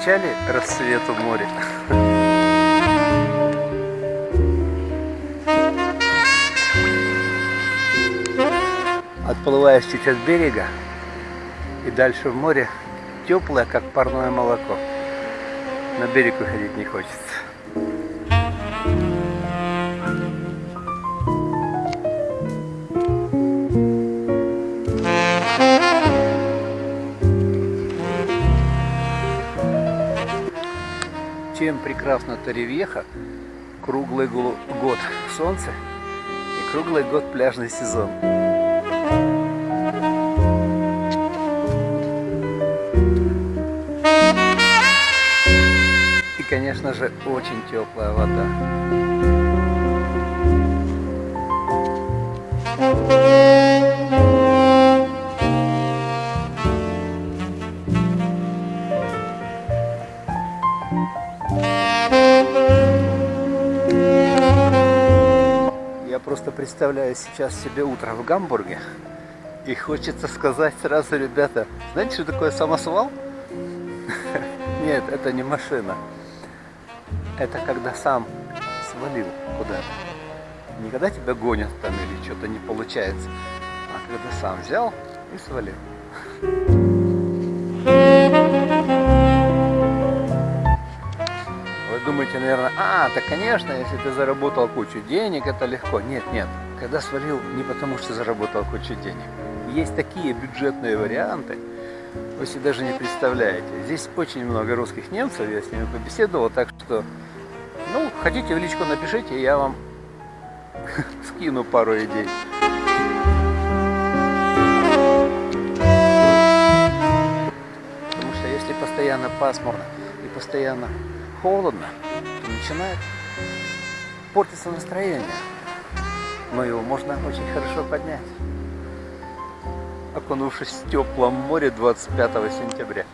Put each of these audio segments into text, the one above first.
встречали рассвет у моря? Отплываешь чуть от берега и дальше в море теплое, как парное молоко. На берег выходить не хочется. Чем прекрасна Торревьеха, круглый год солнце и круглый год пляжный сезон. И, конечно же, очень теплая вода. Просто представляю сейчас себе утро в Гамбурге. И хочется сказать сразу, ребята, знаете, что такое самосвал? Нет, это не машина. Это когда сам свалил куда-то. Не когда тебя гонят там или что-то не получается, а когда сам взял и свалил. Наверное, а, так конечно, если ты заработал кучу денег, это легко. Нет, нет, когда свалил не потому, что заработал кучу денег. Есть такие бюджетные варианты, вы себе даже не представляете. Здесь очень много русских немцев, я с ними побеседовал, так что, ну, хотите в личку напишите, я вам скину пару идей. Потому что если постоянно пасмурно и постоянно холодно, начинает портиться настроение. Но его можно очень хорошо поднять, окунувшись в теплом море 25 сентября.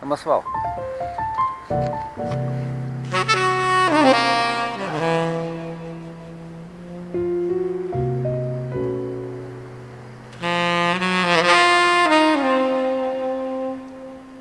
Самосвал.